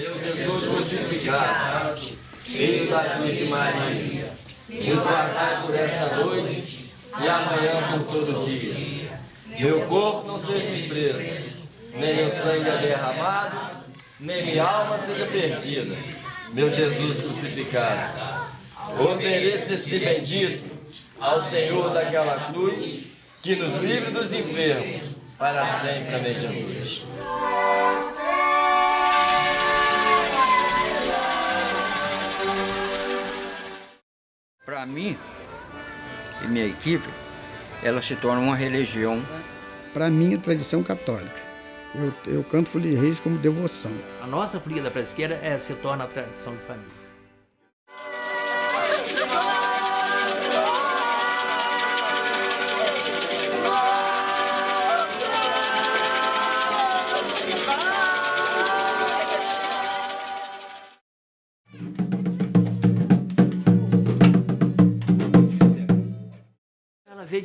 Meu Jesus crucificado, filho da cruz de Maria, nos guardai por essa noite e amanhã por todo dia. Meu corpo não seja preso, nem meu sangue é derramado, nem minha alma seja perdida. Meu Jesus crucificado, ofereça-se bendito ao Senhor daquela cruz, que nos livre dos enfermos, para sempre. Amém, Jesus. Para mim e minha equipe, ela se torna uma religião. Para mim, é tradição católica. Eu, eu canto Folia de Reis como devoção. A nossa folia da Presqueira é, se torna a tradição de família.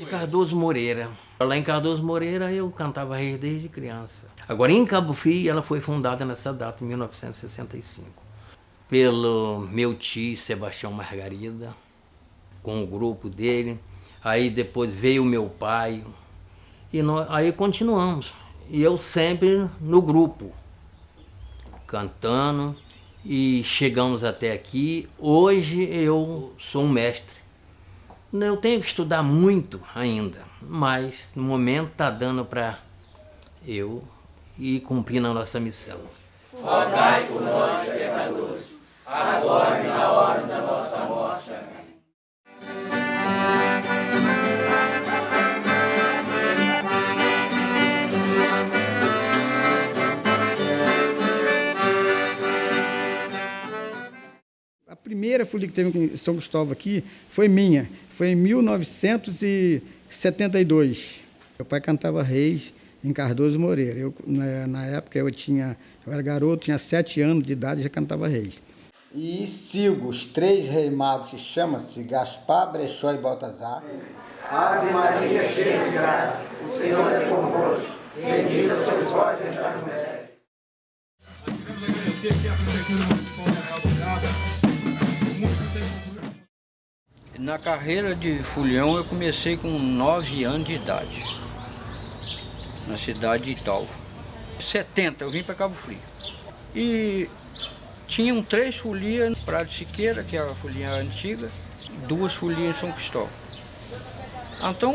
De Cardoso Moreira. Lá em Cardoso Moreira eu cantava reis desde criança. Agora em Cabo Frio ela foi fundada nessa data, em 1965. Pelo meu tio Sebastião Margarida, com o grupo dele. Aí depois veio meu pai. E nós, aí continuamos. E eu sempre no grupo, cantando. E chegamos até aqui. Hoje eu sou um mestre. Eu tenho que estudar muito ainda, mas no momento está dando para eu ir cumprindo a nossa missão. Rogai por nós, pecadores, agora e na hora da nossa morte. Amém. A primeira folia que teve em São Cristóvão aqui foi minha. Foi em 1972. Meu pai cantava reis em Cardoso Moreira. Eu, na, na época eu tinha, eu era garoto, tinha sete anos de idade e já cantava reis. E sigo os três reis magos que chamam-se Gaspar, Brechó e Baltazar. Ave Maria, cheia de graça, o Senhor é convosco. Bendita sois vós entre as mulheres. Queremos agradecer aqui a Prefeitura Na carreira de folião eu comecei com 9 anos de idade, na cidade de Italva. 70 eu vim para Cabo Frio. E tinham três folias no Prado Siqueira, que é a folia antiga, duas folias em São Cristóvão. Então,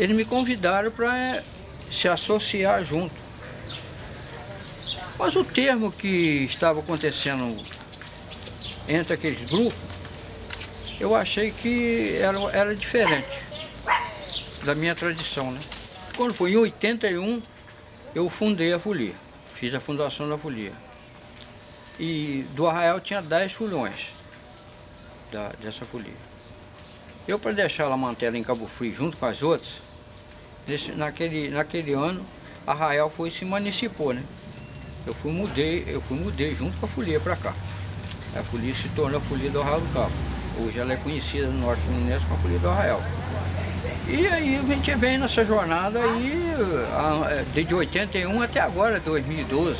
eles me convidaram para se associar junto. Mas o termo que estava acontecendo entre aqueles grupos, eu achei que era, era diferente da minha tradição, né? Quando foi em 81, eu fundei a folia, fiz a fundação da folia. E do arraial tinha 10 folhões da, dessa folia. Eu, para deixar ela manter ela em Cabo Frio junto com as outras, nesse, naquele, naquele ano, Arraial foi se municipou, né? Eu fui mudei, eu fui mudei junto com a folia para cá. A folia se tornou a folia do Arraial do Cabo. Hoje ela é conhecida no Norte Fluminense como a do Arraial. E aí a gente vem nessa jornada aí, a- desde 81 até agora, 2012.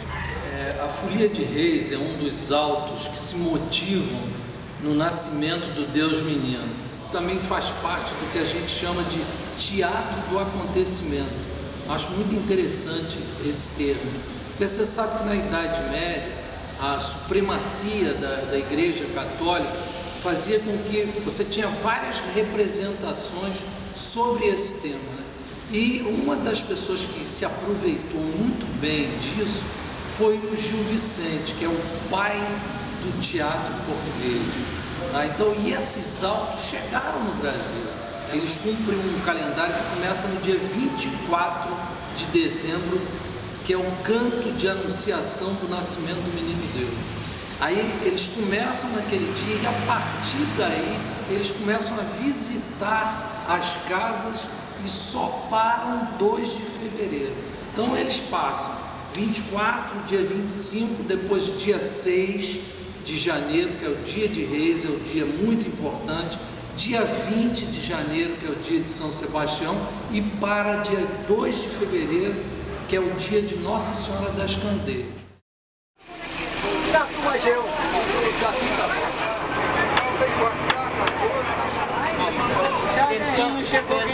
É, a Folia de Reis é um dos autos que se motivam no nascimento do Deus menino. Também faz parte do que a gente chama de teatro do acontecimento. Acho muito interessante esse termo, porque você sabe que na Idade Média a supremacia da, da Igreja Católica fazia com que você tinha várias representações sobre esse tema. né? E uma das pessoas que se aproveitou muito bem disso foi o Gil Vicente, que é o pai do teatro português. tá? Então, e esses autos chegaram no Brasil. Eles cumprem um calendário que começa no dia 24 de dezembro, que é o canto de anunciação do nascimento do menino Deus. Aí eles começam naquele dia e a partir daí eles começam a visitar as casas e só param 2 de fevereiro. Então eles passam 24, dia 25, depois dia 6 de janeiro, que é o dia de reis, é o dia muito importante, dia 20 de janeiro, que é o dia de São Sebastião, e para dia 2 de fevereiro, que é o dia de Nossa Senhora das Candeias elegeu. Então não chegou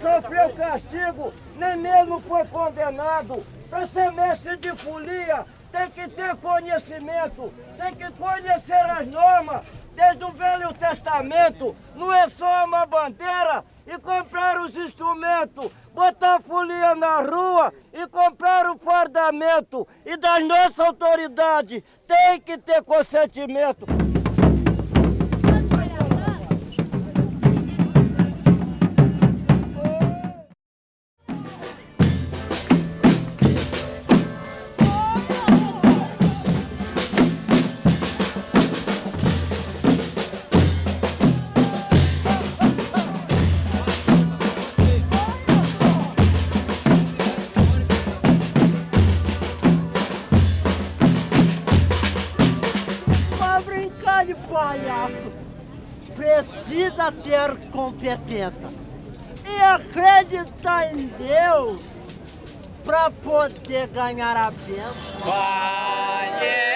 sofreu castigo, nem mesmo foi condenado. Para ser mestre de folia, tem que ter conhecimento, tem que conhecer as normas, desde o Velho Testamento. Não é só uma bandeira e comprar os instrumentos, botar folia na rua e comprar o fardamento. E das nossas autoridades tem que ter consentimento. Ter competência e acreditar em Deus para poder ganhar a bênção. Viva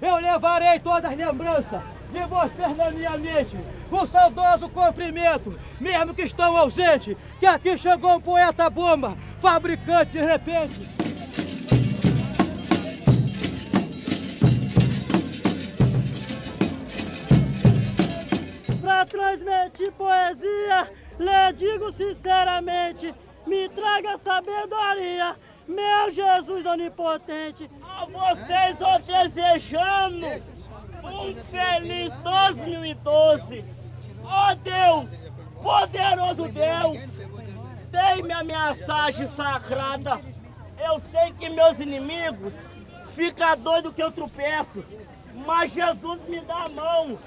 Eu levarei todas as lembranças de vocês na minha mente. Um saudoso cumprimento, mesmo que estão ausentes, que aqui chegou um poeta bomba, fabricante de repente. Pra transmitir poesia, lhe digo sinceramente, me traga sabedoria, meu Jesus onipotente. A vocês eu desejando um feliz 2012. Ó Deus, poderoso Deus, dei-me a mensagem sagrada. Eu sei que meus inimigos ficam doidos que eu tropeço, mas Jesus me dá a mão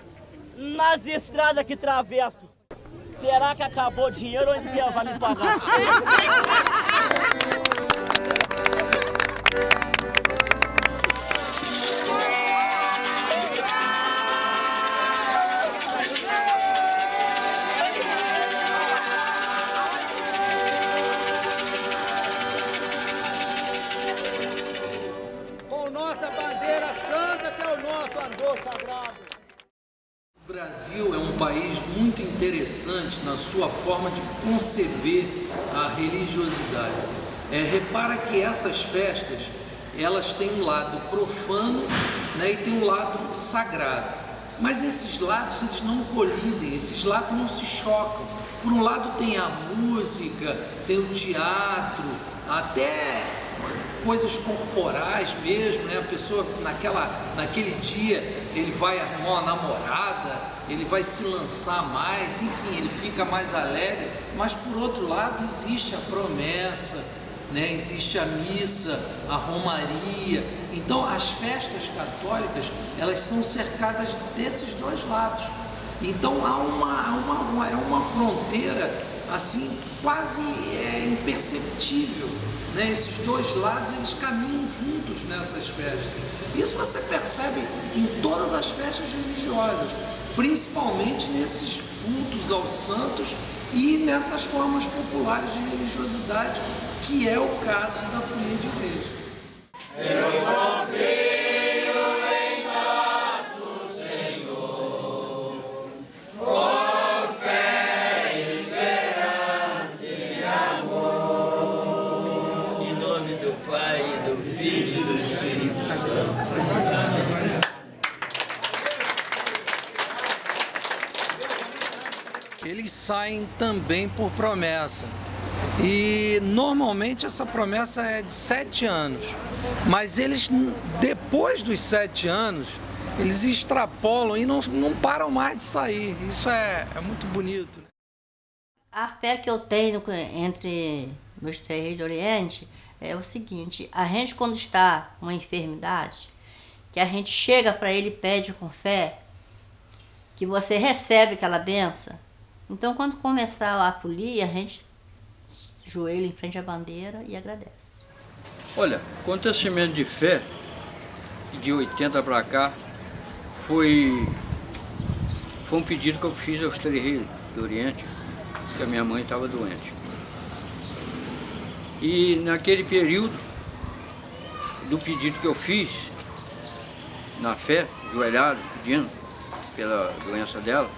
nas estradas que travesso. Será que acabou o dinheiro ou ele vai me pagar? na sua forma de conceber a religiosidade. É, repara que essas festas elas têm um lado profano né, e tem um lado sagrado. Mas esses lados eles não colidem, esses lados não se chocam. Por um lado tem a música, tem o teatro, até coisas corporais mesmo, né? A pessoa naquela, naquele dia ele vai arrumar uma namorada, ele vai se lançar mais, enfim, ele fica mais alegre. Mas por outro lado existe a promessa, né? existe a missa, a romaria. Então as festas católicas elas são cercadas desses dois lados. Então há uma, uma, uma é uma fronteira assim quase é, imperceptível. Né? Esses dois lados eles caminham juntos nessas festas. Isso você percebe em todas as festas religiosas, principalmente nesses cultos aos santos e nessas formas populares de religiosidade, que é o caso da Folia de Reis. Eu confio em nosso Senhor, com fé, esperança e amor. Em nome do Pai, do Filho e do Espírito Santo. Amém. eles saem também por promessa. E normalmente essa promessa é de sete anos. Mas eles, depois dos sete anos, eles extrapolam e não, não param mais de sair. Isso é, é muito bonito. A fé que eu tenho entre meus três reis do Oriente é o seguinte: a gente, quando está com uma enfermidade, que a gente chega para ele e pede com fé, que você recebe aquela benção, então, quando começar a folia, a gente joelha em frente à bandeira e agradece. Olha, acontecimento de fé, de 80 para cá, foi, foi um pedido que eu fiz aos três reis do Oriente, que a minha mãe estava doente. E naquele período do pedido que eu fiz, na fé, joelhado, pedindo pela doença dela,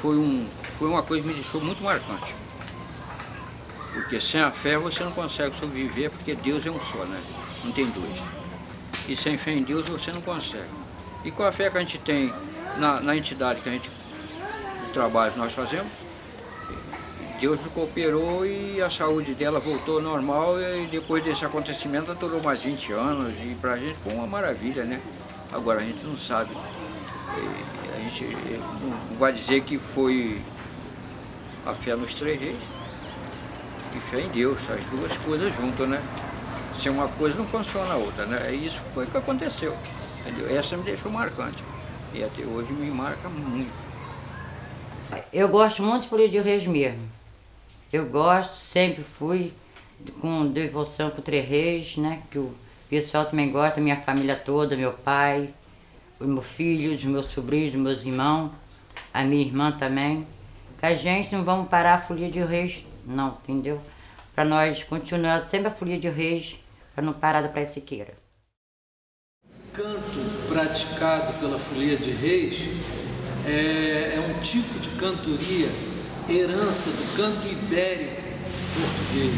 foi um foi uma coisa que me deixou muito marcante. Porque sem a fé você não consegue sobreviver, porque Deus é um só, né? Não tem dois. E sem fé em Deus você não consegue. E com a fé que a gente tem na, na entidade que a gente, o trabalho que nós fazemos, Deus cooperou e a saúde dela voltou normal e depois desse acontecimento ela durou mais 20 anos e pra gente foi uma maravilha, né? Agora a gente não sabe. A gente não vai dizer que foi a fé nos três reis e fé em Deus, as duas coisas juntas, né? Se uma coisa não funciona a outra, né? Isso foi o que aconteceu, entendeu? Essa me deixou marcante e até hoje me marca muito. Eu gosto muito de folia de reis mesmo. Eu gosto, sempre fui com devoção com três reis, né? Que o pessoal também gosta, minha família toda, meu pai, os meus filhos, os meus sobrinhos, os meus irmãos, a minha irmã também que a gente não vamos parar a folia de reis, não, entendeu? Para nós continuar sempre a folia de reis, para não parar da Praia Siqueira. Canto praticado pela folia de reis é, é um tipo de cantoria, herança do canto ibérico português.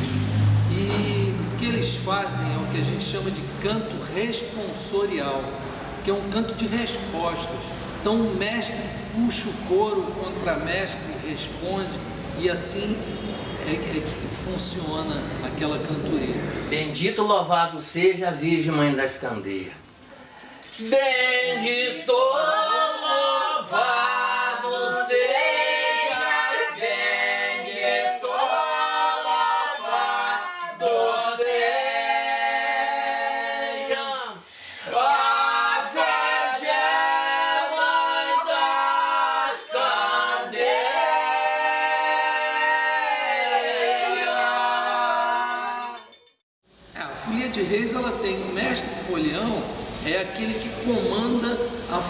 E o que eles fazem é o que a gente chama de canto responsorial, que é um canto de respostas. Então o mestre puxa o coro, o contramestre responde, e assim é, é que funciona aquela cantoria. Bendito louvado seja a Virgem Mãe das Candeias. Bendito louvado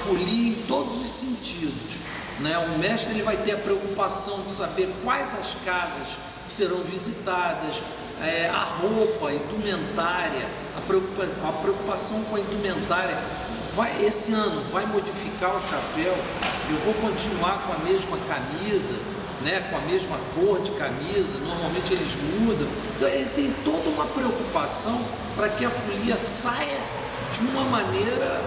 folia em todos os sentidos. Né? O mestre ele vai ter a preocupação de saber quais as casas serão visitadas, é, a roupa, a indumentária, a, a preocupação com a indumentária. Vai, esse ano vai modificar o chapéu, eu vou continuar com a mesma camisa, né, com a mesma cor de camisa, normalmente eles mudam. Então ele tem toda uma preocupação para que a folia saia de uma maneira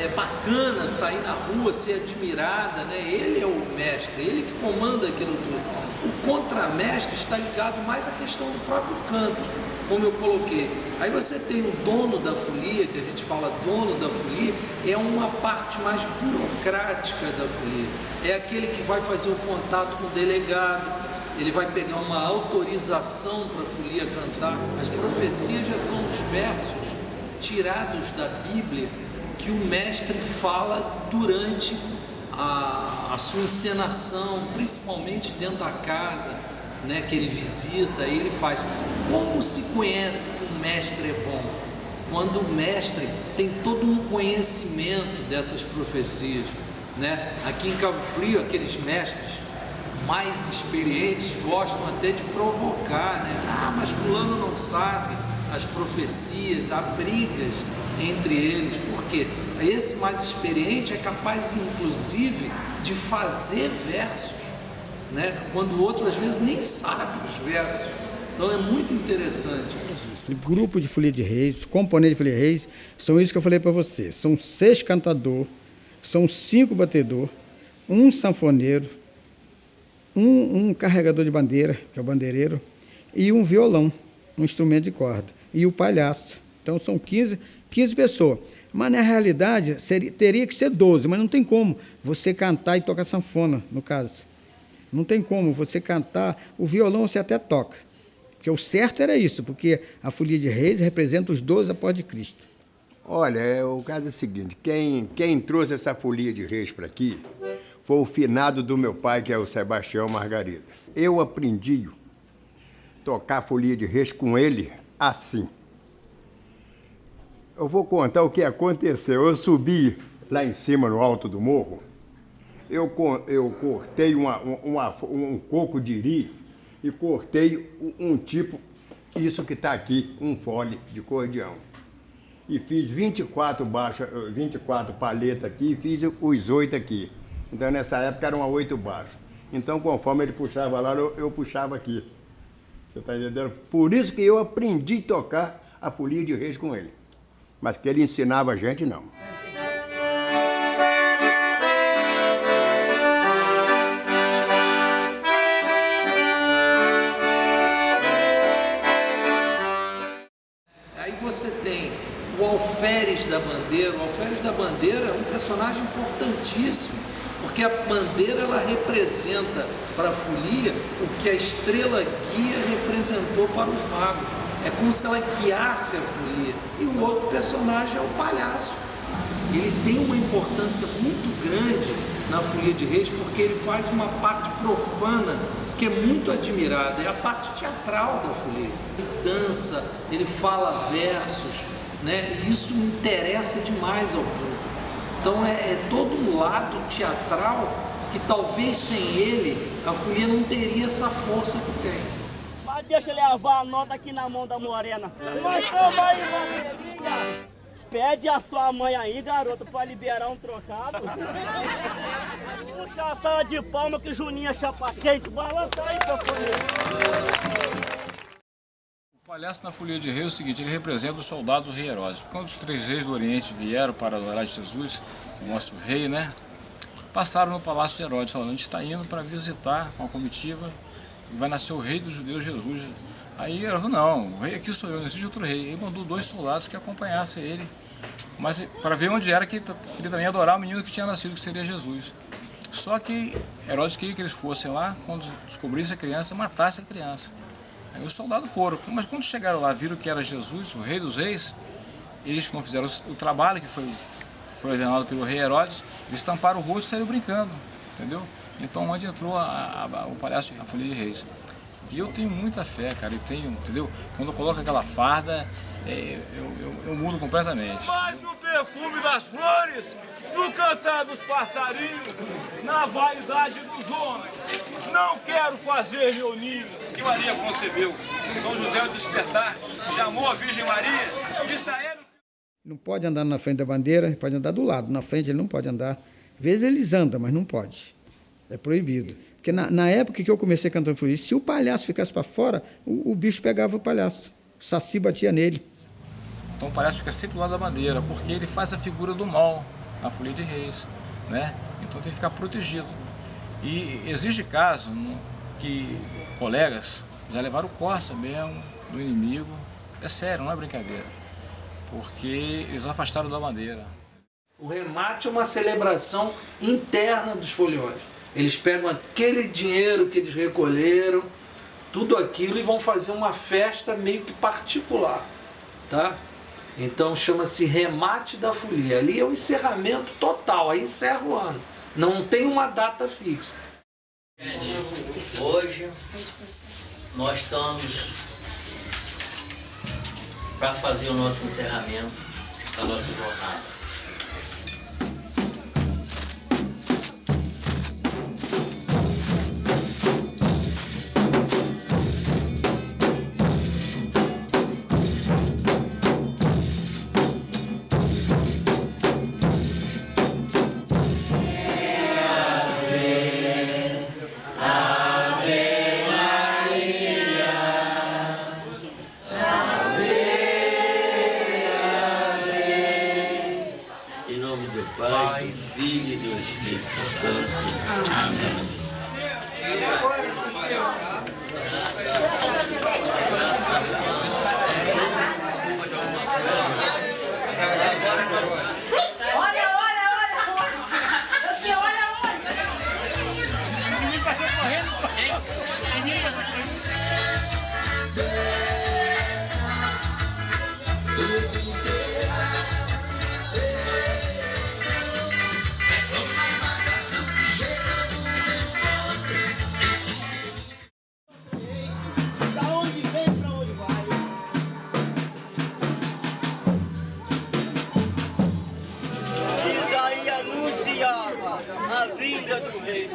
é, bacana, sair na rua, ser admirada. Né? Ele é o mestre, ele que comanda aquilo tudo. O contramestre está ligado mais à questão do próprio canto, como eu coloquei. Aí você tem o dono da folia, que a gente fala dono da folia, é uma parte mais burocrática da folia. É aquele que vai fazer o contato com o delegado, ele vai pegar uma autorização para a folia cantar. As profecias já são os versos tirados da Bíblia que o mestre fala durante a, a sua encenação, principalmente dentro da casa, né, que ele visita, ele faz. Como se conhece que o mestre é bom? Quando o mestre tem todo um conhecimento dessas profecias. Né? Aqui em Cabo Frio, aqueles mestres mais experientes gostam até de provocar, né? Ah, mas fulano não sabe as profecias, há brigas entre eles. Por quê? Esse mais experiente é capaz, inclusive, de fazer versos, né? quando o outro às vezes nem sabe os versos. Então é muito interessante. Grupo de Folia de Reis, componente de Folia de Reis, são isso que eu falei para você. São seis cantadores, são cinco batedores, um sanfoneiro, um, um carregador de bandeira, que é o bandeireiro, e um violão, um instrumento de corda, e o palhaço. Então são 15, 15 pessoas. Mas na realidade seria, teria que ser 12, mas não tem como você cantar e tocar sanfona, no caso. Não tem como você cantar, o violão você até toca. Porque o certo era isso, porque a folia de reis representa os 12 após de Cristo. Olha, é, o caso é o seguinte, quem, quem trouxe essa folia de reis para aqui foi o finado do meu pai, que é o Sebastião Margarida. Eu aprendi tocar folia de reis com ele assim. Eu vou contar o que aconteceu. Eu subi lá em cima, no alto do morro, eu, eu cortei uma, uma, um coco de iri e cortei um tipo, isso que está aqui, um fole de cordião. E fiz 24, baixa, 24 paletas aqui e fiz os oito aqui. Então nessa época eram oito baixos. Então conforme ele puxava lá, eu, eu puxava aqui. Você está entendendo? Por isso que eu aprendi a tocar a folia de reis com ele mas que ele ensinava a gente, não. Aí você tem o alferes da bandeira. O alferes da bandeira é um personagem importantíssimo, porque a bandeira ela representa para a folia o que a estrela guia representou para os magos. É como se ela guiasse a folia. E o outro personagem é o palhaço. Ele tem uma importância muito grande na Folia de Reis porque ele faz uma parte profana que é muito admirada, é a parte teatral da folia. Ele dança, ele fala versos, né? e isso interessa demais ao público. Então é, é todo um lado teatral que talvez sem ele a folia não teria essa força que tem deixa levar a nota aqui na mão da morena. Mas toma aí, Rodrigo. Pede a sua mãe aí, garoto, pra liberar um trocado. Puxa a sala de palma que Juninha chapa quente. Balança aí, seu palhaço na folia de rei é o seguinte, ele representa o soldado do rei Herodes. Quando os três reis do Oriente vieram para adorar Jesus, o nosso rei, né? Passaram no palácio de Herodes, falando, a gente está indo para visitar uma comitiva vai nascer o rei dos judeus, Jesus. Aí ela falou, não, o rei aqui sou eu, não existe outro rei. Ele mandou dois soldados que acompanhassem ele, mas para ver onde era que ele também adorar o menino que tinha nascido, que seria Jesus. Só que Herodes queria que eles fossem lá, quando descobrissem a criança, matassem a criança. Aí os soldados foram, mas quando chegaram lá, viram que era Jesus, o rei dos reis, eles não fizeram o trabalho que foi, foi ordenado pelo rei Herodes, eles tamparam o rosto e saíram brincando, entendeu? Então onde entrou a, a, o palhaço, a Folia de Reis. E eu tenho muita fé, cara, e tenho, entendeu? Quando eu coloco aquela farda, é, eu, eu, eu, mudo completamente. Mais no perfume das flores, no cantar dos passarinhos, na vaidade dos homens. Não quero fazer meu ninho. Que Maria concebeu, São José o despertar, chamou a Virgem Maria, Israel... Não pode andar na frente da bandeira, pode andar do lado, na frente ele não pode andar. Às vezes eles andam, mas não pode. É proibido. Porque na, na época que eu comecei cantando folia, se o palhaço ficasse para fora, o, o, bicho pegava o palhaço. O saci batia nele. Então o palhaço fica sempre do lado da bandeira, porque ele faz a figura do mal na folia de reis. Né? Então tem que ficar protegido. E existe caso que colegas já levaram corça mesmo do inimigo. É sério, não é brincadeira. Porque eles afastaram da bandeira. O remate é uma celebração interna dos foliões. Eles pegam aquele dinheiro que eles recolheram, tudo aquilo e vão fazer uma festa meio que particular, tá? Então chama-se remate da folia. Ali é o encerramento total, aí encerra o ano. Não tem uma data fixa. Hoje nós estamos para fazer o nosso encerramento da nossa jornada. Vinda do rei.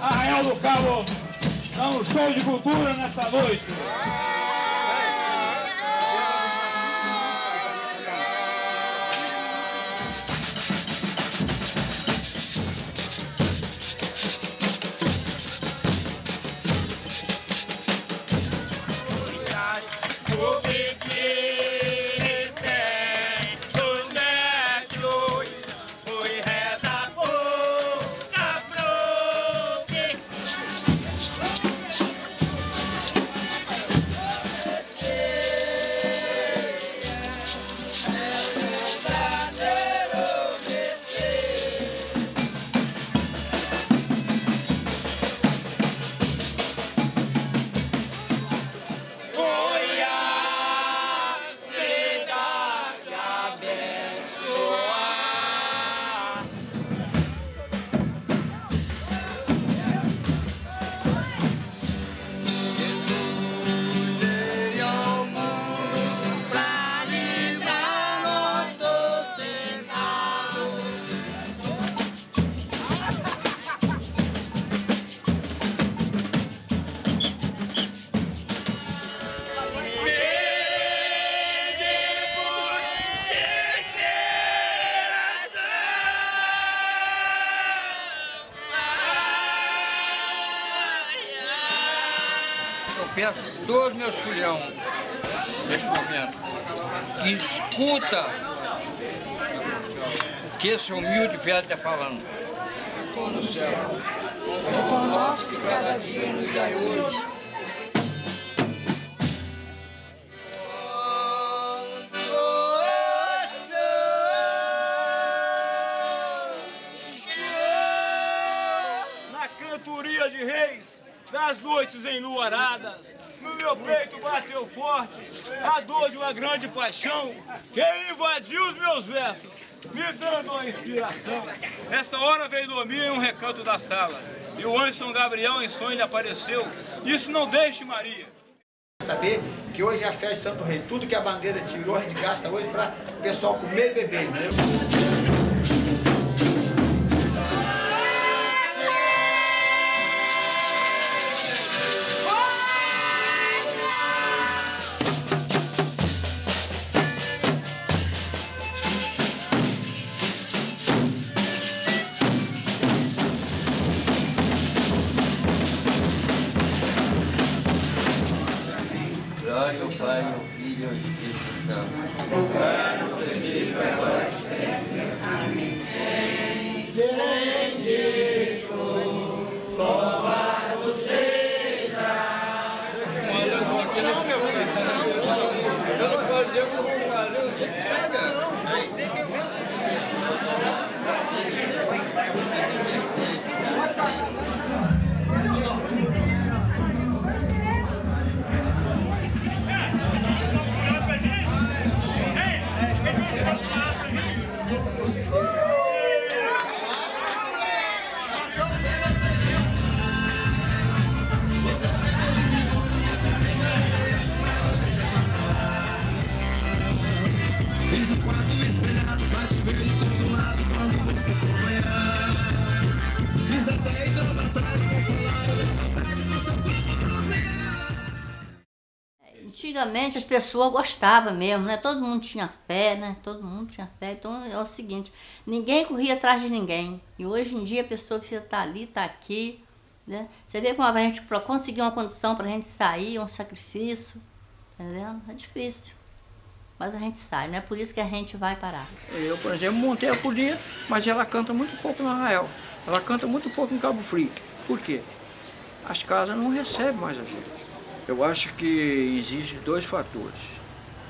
Arraial do Cabo dá um show de cultura nessa noite. Filhão, neste momento, que escuta o que esse humilde velho está falando. No céu. O pão nosso de cada dia nos dai hoje. Cantoria de reis, das noites enluaradas, meu peito bateu forte a dor de uma grande paixão que invadiu os meus versos, me dando uma inspiração. Nessa hora veio dormir em um recanto da sala, e o anjo São Gabriel em sonho lhe apareceu. Isso não deixe, Maria. Saber que hoje é a festa de Santo Rei. Tudo que a bandeira tirou, a gente gasta hoje para o pessoal comer e beber. Né? Antigamente as pessoas gostavam mesmo, né? Todo mundo tinha fé, né? Todo mundo tinha fé. Então é o seguinte, ninguém corria atrás de ninguém. E hoje em dia a pessoa precisa estar ali, estar aqui, né? Você vê como a gente, conseguir uma condição para a gente sair, um sacrifício, tá entendendo? É difícil. Mas a gente sai, não é por isso que a gente vai parar. Eu, por exemplo, montei a folia, mas ela canta muito pouco no Arraial. Ela canta muito pouco em Cabo Frio. Por quê? As casas não recebem mais a gente. Eu acho que existe dois fatores.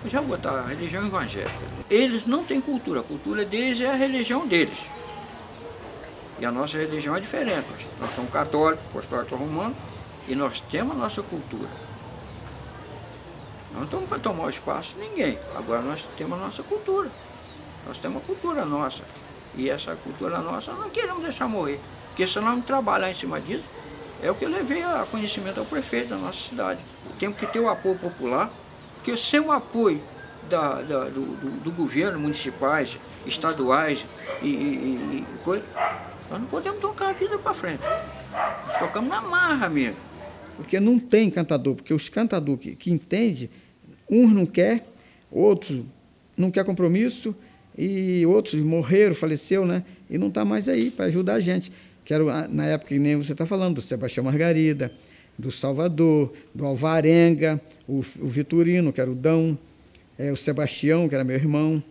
Eu já vou botar a religião evangélica. Eles não têm cultura. A cultura deles é a religião deles. E a nossa religião é diferente. Nós, nós somos católicos, apostólicos romanos, e nós temos a nossa cultura. Não estamos para tomar o espaço de ninguém. Agora nós temos a nossa cultura. Nós temos a cultura nossa. E essa cultura nossa não queremos deixar morrer. Porque se nós não trabalhar em cima disso, é o que eu levei a conhecimento ao prefeito da nossa cidade. Temos que ter o apoio popular, porque sem o apoio da, da, do, do, do, governo, municipais, estaduais e, e, e coisa, nós não podemos tocar a vida para frente. Nós tocamos na marra mesmo. Porque não tem cantador, porque os cantadores que, que entendem, uns não quer, outros não quer compromisso, e outros morreram, faleceu, né? E não está mais aí para ajudar a gente. Que era na época que nem você está falando, do Sebastião Margarida, do Salvador, do Alvarenga, o, o Vitorino, que era o Dão, é, o Sebastião, que era meu irmão,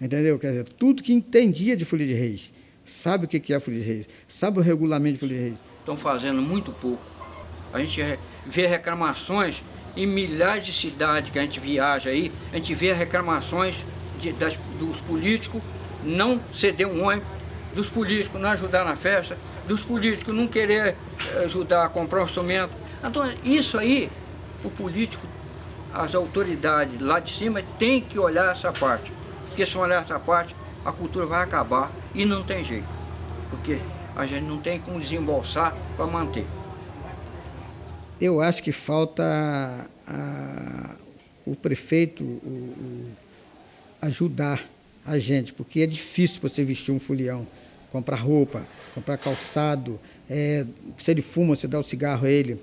entendeu? Quer dizer, tudo que entendia de Folia de Reis, sabe o que é Folia de Reis, sabe o regulamento de Folia de Reis. Estão fazendo muito pouco. A gente vê reclamações em milhares de cidades que a gente viaja aí, a gente vê reclamações de, das, dos políticos não ceder um ônibus, dos políticos não ajudar na festa, dos políticos não querer ajudar a comprar um instrumento. Então, isso aí, o político, as autoridades lá de cima tem que olhar essa parte. Porque se olhar essa parte, a cultura vai acabar e não tem jeito. Porque a gente não tem como desembolsar para manter. Eu acho que falta a, o prefeito o, o, ajudar a gente, porque é difícil você vestir um folião, comprar roupa, comprar calçado, é, se ele fuma, você dá o cigarro a ele.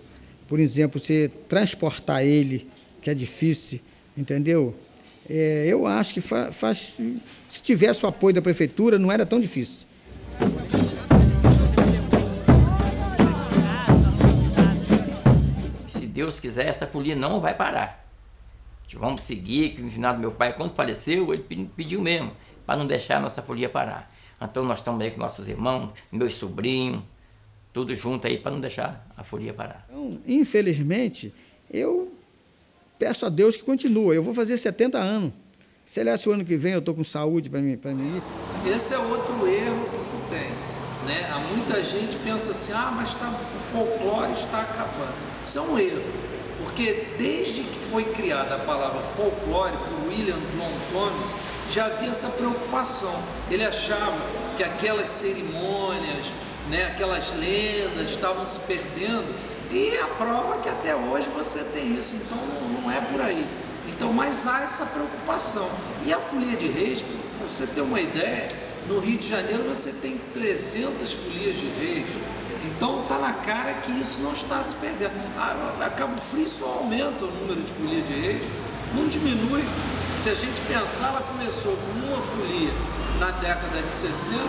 Por exemplo, você transportar ele, que é difícil, entendeu? É, eu acho que fa, faz, se tivesse o apoio da prefeitura, não era tão difícil. Deus quiser, essa folia não vai parar. Vamos seguir, que no final do meu pai, quando faleceu, ele pediu mesmo, para não deixar a nossa folia parar. Então nós estamos aí com nossos irmãos, meus sobrinhos, tudo junto aí para não deixar a folia parar. Então, infelizmente, eu peço a Deus que continue. Eu vou fazer 70 anos. Se ele é o ano que vem eu estou com saúde para mim, mim ir. Esse é outro erro que se tem. Né? Há muita gente pensa assim, ah, mas tá, o folclore está acabando. Isso é um erro, porque desde que foi criada a palavra folclore por William John Thomas, já havia essa preocupação. Ele achava que aquelas cerimônias, né, aquelas lendas estavam se perdendo e a prova é que até hoje você tem isso, então não, é por aí. Então, mas há essa preocupação. E a folia de reis, para você ter uma ideia, no Rio de Janeiro você tem 300 folias de reis. Então está na cara que isso não está se perdendo. A, a Cabo Frio só aumenta o número de folia de reis, não diminui. Se a gente pensar, ela começou com uma folia na década de 60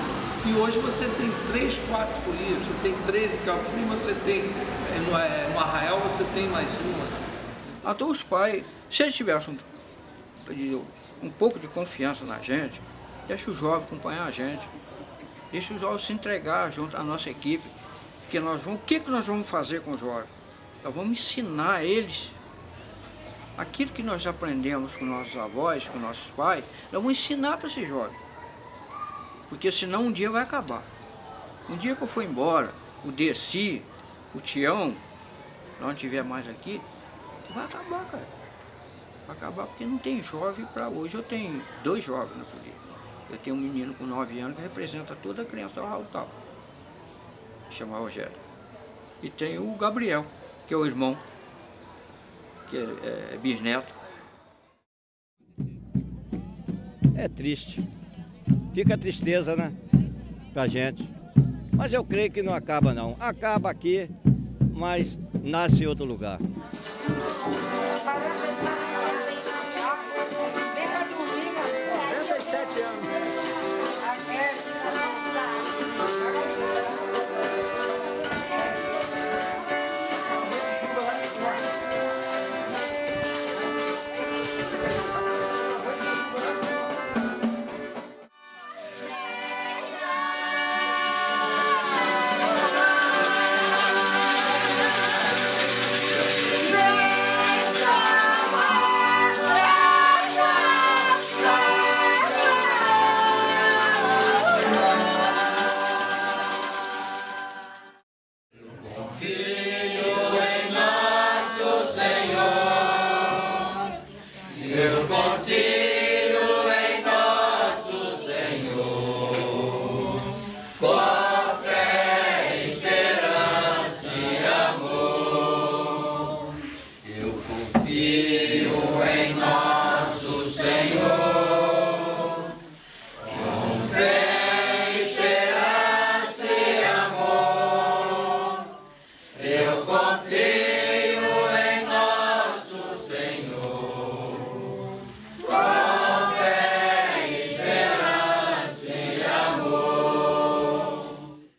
e hoje você tem três, quatro folias. Você tem três em Cabo Frio, você tem no, é, no Arraial você tem mais uma. Até os pais, se eles tivessem um, um pouco de confiança na gente, deixa o jovem acompanhar a gente, deixa o jovem se entregar junto à nossa equipe, que nós vamos, o que, que nós vamos fazer com os jovens? Nós vamos ensinar eles aquilo que nós aprendemos com nossos avós, com nossos pais, nós vamos ensinar para esses jovens. Porque senão um dia vai acabar. Um dia que eu for embora, o Desi, o Tião, não estiver mais aqui, vai acabar, cara. Vai acabar porque não tem jovem para hoje. Eu tenho dois jovens na polícia. Eu tenho um menino com 9 anos que representa toda a criança tal. Chama Rogério. E tem o Gabriel, que é o irmão, que é, é bisneto. É triste. Fica tristeza, né? Pra gente. Mas eu creio que não acaba não. Acaba aqui, mas nasce em outro lugar.